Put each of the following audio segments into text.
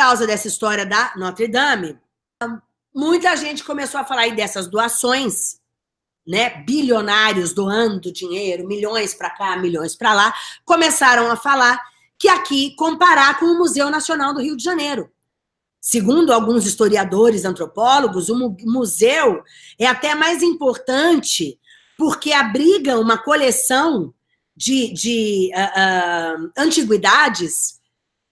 causa dessa história da Notre Dame, muita gente começou a falar aí dessas doações, né? Bilionários doando dinheiro, milhões para cá, milhões para lá, começaram a falar que aqui comparar com o Museu Nacional do Rio de Janeiro. Segundo alguns historiadores, antropólogos, o museu é até mais importante porque abriga uma coleção de, de uh, uh, antiguidades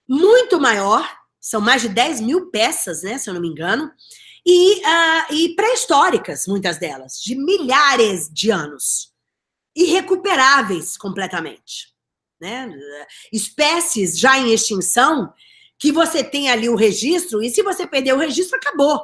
muito maior, são mais de 10 mil peças, né, se eu não me engano, e, uh, e pré-históricas, muitas delas, de milhares de anos, irrecuperáveis completamente. Né? Espécies já em extinção que você tem ali o registro, e se você perder o registro, acabou.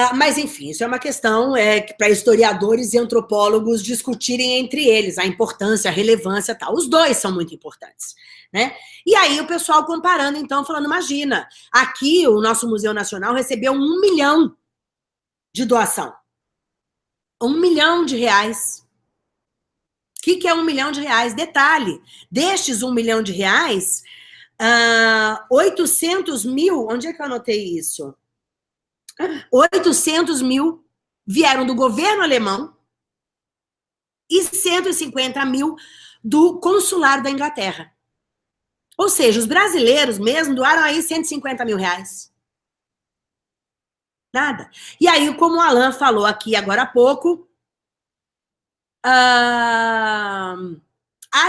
Ah, mas, enfim, isso é uma questão é, para historiadores e antropólogos discutirem entre eles, a importância, a relevância tal. Os dois são muito importantes. Né? E aí o pessoal comparando, então, falando, imagina, aqui o nosso Museu Nacional recebeu um milhão de doação. Um milhão de reais. O que, que é um milhão de reais? Detalhe, destes um milhão de reais, Uh, ah, 800 mil, onde é que eu anotei isso? 800 mil vieram do governo alemão e 150 mil do consulado da Inglaterra. Ou seja, os brasileiros mesmo doaram aí 150 mil reais. Nada. E aí, como o Alan falou aqui agora há pouco, a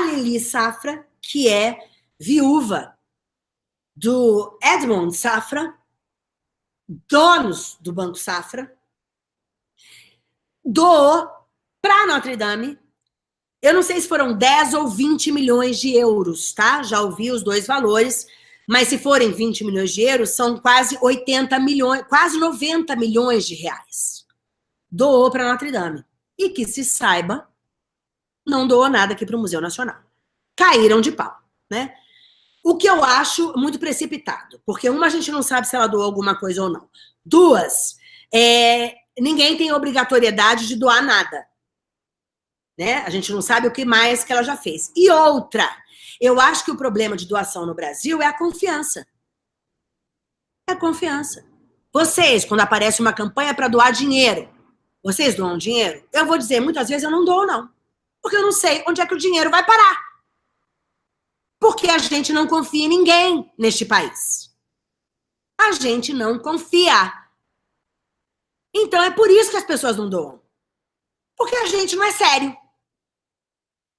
Lili Safra, que é viúva do Edmond Safra, donos do Banco Safra, doou para Notre Dame, eu não sei se foram 10 ou 20 milhões de euros, tá? Já ouvi os dois valores, mas se forem 20 milhões de euros, são quase 80 milhões, quase 90 milhões de reais. Doou para Notre Dame. E que se saiba, não doou nada aqui para o Museu Nacional. Caíram de pau, né? O que eu acho muito precipitado, porque uma, a gente não sabe se ela doou alguma coisa ou não. Duas, é, ninguém tem obrigatoriedade de doar nada. Né? A gente não sabe o que mais que ela já fez. E outra, eu acho que o problema de doação no Brasil é a confiança. É a confiança. Vocês, quando aparece uma campanha para doar dinheiro, vocês doam dinheiro? Eu vou dizer, muitas vezes eu não dou, não. Porque eu não sei onde é que o dinheiro vai parar. Porque a gente não confia em ninguém neste país. A gente não confia. Então é por isso que as pessoas não doam. Porque a gente não é sério.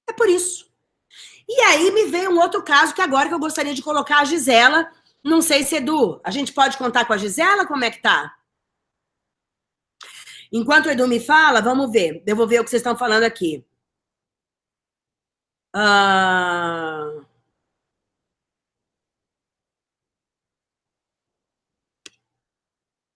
É por isso. E aí me veio um outro caso que agora que eu gostaria de colocar a Gisela. Não sei se, Edu, a gente pode contar com a Gisela? Como é que tá? Enquanto o Edu me fala, vamos ver. Eu vou ver o que vocês estão falando aqui. Uh...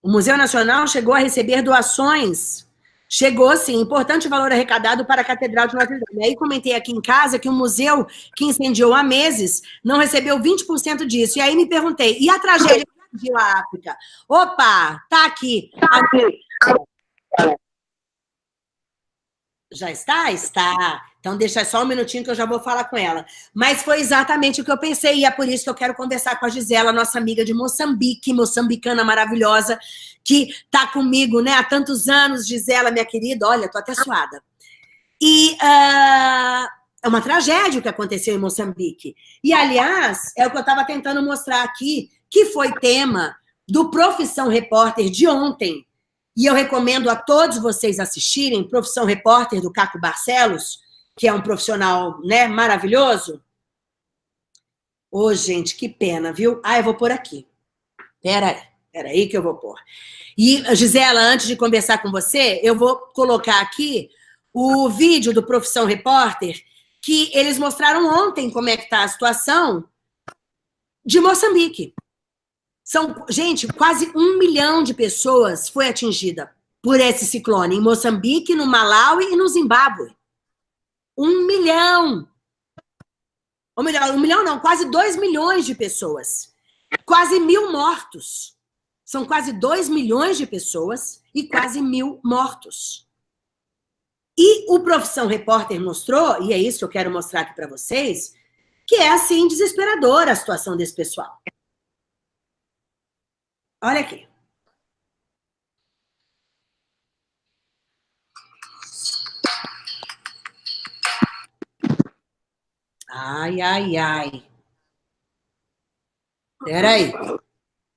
O Museu Nacional chegou a receber doações. Chegou, sim, importante valor arrecadado para a Catedral de Notre Dame. Aí comentei aqui em casa que o museu que incendiou há meses não recebeu 20% disso. E aí me perguntei, e a tragédia que a África? Opa, tá aqui. Tá aqui. Já está? Está. Então, deixa só um minutinho que eu já vou falar com ela. Mas foi exatamente o que eu pensei, e é por isso que eu quero conversar com a Gisela, nossa amiga de Moçambique, moçambicana maravilhosa, que está comigo né, há tantos anos. Gisela, minha querida, olha, tô até suada. E uh, é uma tragédia o que aconteceu em Moçambique. E, aliás, é o que eu estava tentando mostrar aqui, que foi tema do Profissão Repórter de ontem. E eu recomendo a todos vocês assistirem, Profissão Repórter, do Caco Barcelos, que é um profissional né, maravilhoso. Ô, oh, gente, que pena, viu? Ah, eu vou pôr aqui. Pera aí, pera aí que eu vou pôr. E, Gisela, antes de conversar com você, eu vou colocar aqui o vídeo do Profissão Repórter, que eles mostraram ontem como é que está a situação de Moçambique. São, gente, quase um milhão de pessoas foi atingida por esse ciclone em Moçambique, no Malawi e no Zimbábue. Um milhão. Ou melhor, um milhão não, quase dois milhões de pessoas. Quase mil mortos. São quase dois milhões de pessoas e quase mil mortos. E o Profissão Repórter mostrou, e é isso que eu quero mostrar aqui para vocês, que é assim desesperadora a situação desse pessoal. Olha aqui. Ai, ai, ai. Peraí.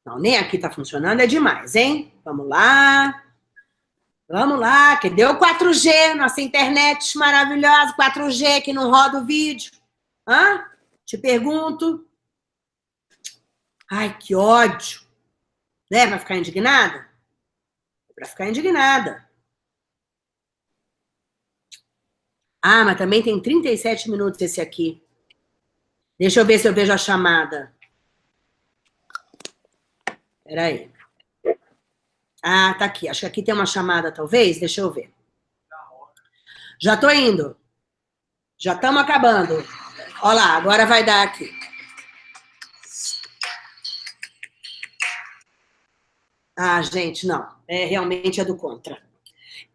Não, nem aqui tá funcionando, é demais, hein? Vamos lá. Vamos lá, que deu 4G, nossa internet maravilhosa, 4G que não roda o vídeo. Hã? Te pergunto. Ai, que ódio. Né? Vai ficar indignada? Para ficar indignada. Ah, mas também tem 37 minutos esse aqui. Deixa eu ver se eu vejo a chamada. Peraí. Ah, tá aqui. Acho que aqui tem uma chamada, talvez. Deixa eu ver. Já tô indo. Já estamos acabando. Olha lá, agora vai dar aqui. Ah, gente, não. É, realmente é do contra.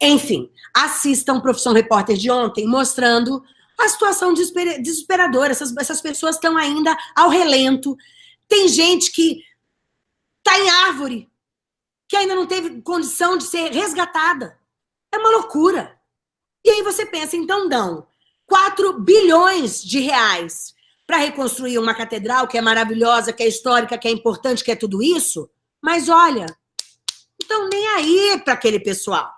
Enfim, assistam Profissão Repórter de ontem, mostrando a situação desesperadora. Essas, essas pessoas estão ainda ao relento. Tem gente que está em árvore, que ainda não teve condição de ser resgatada. É uma loucura. E aí você pensa, então dão 4 bilhões de reais para reconstruir uma catedral que é maravilhosa, que é histórica, que é importante, que é tudo isso, mas olha, estão nem aí para aquele pessoal.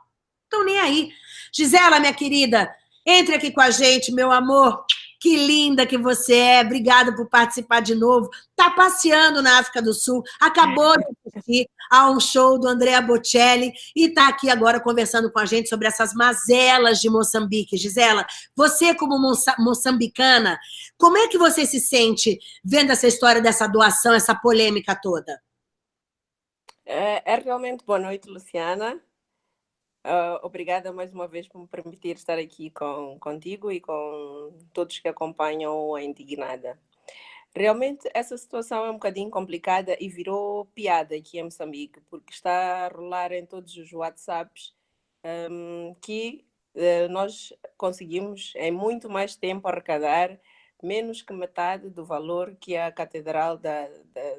Estão nem aí. Gisela, minha querida, entre aqui com a gente, meu amor. Que linda que você é. Obrigada por participar de novo. Está passeando na África do Sul. Acabou de assistir a um show do Andrea Bocelli e está aqui agora conversando com a gente sobre essas mazelas de Moçambique. Gisela, você como moçambicana, como é que você se sente vendo essa história dessa doação, essa polêmica toda? É, é realmente boa noite, Luciana. Uh, obrigada mais uma vez por me permitir estar aqui com, contigo e com todos que acompanham a Indignada. Realmente, essa situação é um bocadinho complicada e virou piada aqui em Moçambique, porque está a rolar em todos os WhatsApps um, que uh, nós conseguimos em muito mais tempo arrecadar menos que metade do valor que a Catedral da, da,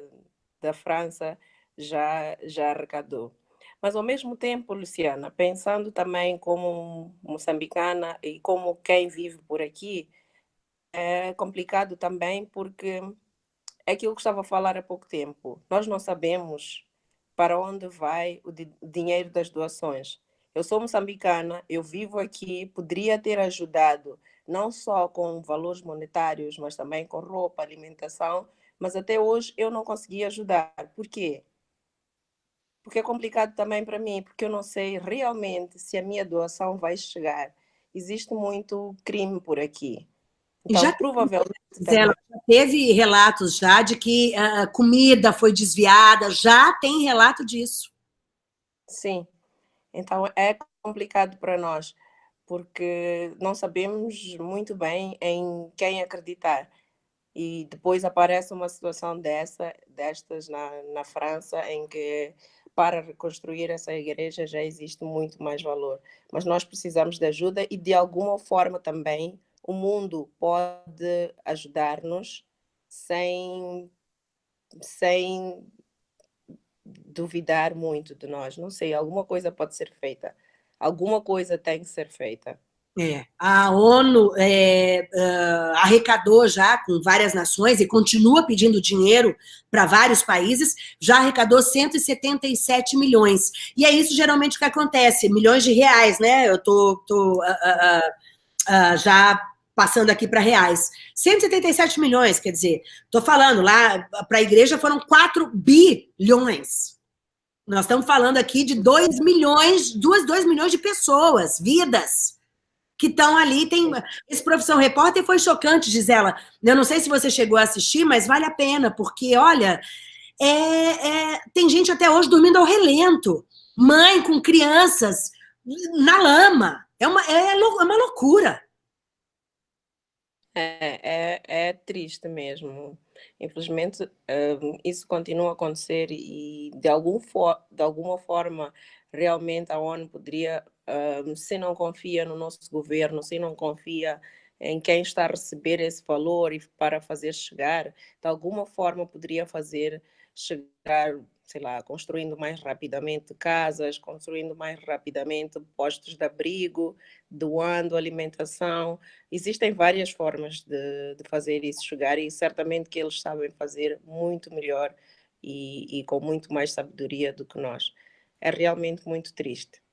da França já, já arrecadou. Mas, ao mesmo tempo, Luciana, pensando também como moçambicana e como quem vive por aqui, é complicado também porque é aquilo que estava a falar há pouco tempo. Nós não sabemos para onde vai o dinheiro das doações. Eu sou moçambicana, eu vivo aqui, poderia ter ajudado não só com valores monetários, mas também com roupa, alimentação, mas até hoje eu não consegui ajudar. Por quê? Porque é complicado também para mim, porque eu não sei realmente se a minha doação vai chegar. Existe muito crime por aqui. Então, já provavelmente... Zé, teve relatos já de que a uh, comida foi desviada, já tem relato disso. Sim. Então, é complicado para nós, porque não sabemos muito bem em quem acreditar. E depois aparece uma situação dessa, destas na, na França, em que para reconstruir essa igreja já existe muito mais valor. Mas nós precisamos de ajuda e, de alguma forma, também o mundo pode ajudar-nos sem, sem duvidar muito de nós. Não sei, alguma coisa pode ser feita. Alguma coisa tem que ser feita. É, a ONU é, uh, arrecadou já com várias nações e continua pedindo dinheiro para vários países, já arrecadou 177 milhões. E é isso geralmente que acontece, milhões de reais, né? Eu tô, tô uh, uh, já passando aqui para reais. 177 milhões, quer dizer, tô falando, lá para a igreja foram 4 bilhões. Nós estamos falando aqui de 2 milhões, 2, 2 milhões de pessoas, vidas que estão ali. Tem... Esse Profissão Repórter foi chocante, Gisela. Eu não sei se você chegou a assistir, mas vale a pena, porque, olha, é, é... tem gente até hoje dormindo ao relento. Mãe com crianças na lama. É uma, é, é uma loucura. É, é, é triste mesmo. Infelizmente, uh, isso continua a acontecer e, de, algum de alguma forma, realmente a ONU poderia, se não confia no nosso governo, se não confia em quem está a receber esse valor e para fazer chegar, de alguma forma poderia fazer chegar, sei lá, construindo mais rapidamente casas, construindo mais rapidamente postos de abrigo, doando alimentação. Existem várias formas de, de fazer isso chegar e certamente que eles sabem fazer muito melhor e, e com muito mais sabedoria do que nós. É realmente muito triste.